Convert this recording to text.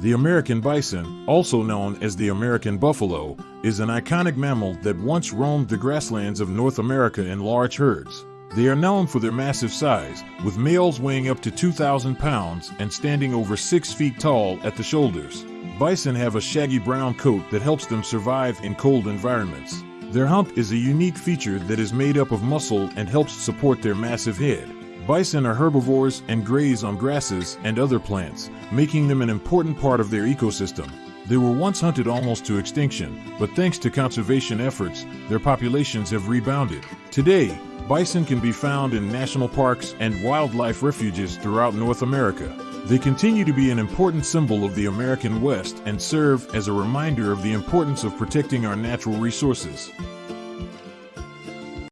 The American bison, also known as the American buffalo, is an iconic mammal that once roamed the grasslands of North America in large herds. They are known for their massive size, with males weighing up to 2,000 pounds and standing over 6 feet tall at the shoulders. Bison have a shaggy brown coat that helps them survive in cold environments. Their hump is a unique feature that is made up of muscle and helps support their massive head. Bison are herbivores and graze on grasses and other plants, making them an important part of their ecosystem. They were once hunted almost to extinction, but thanks to conservation efforts, their populations have rebounded. Today, bison can be found in national parks and wildlife refuges throughout North America. They continue to be an important symbol of the American West and serve as a reminder of the importance of protecting our natural resources.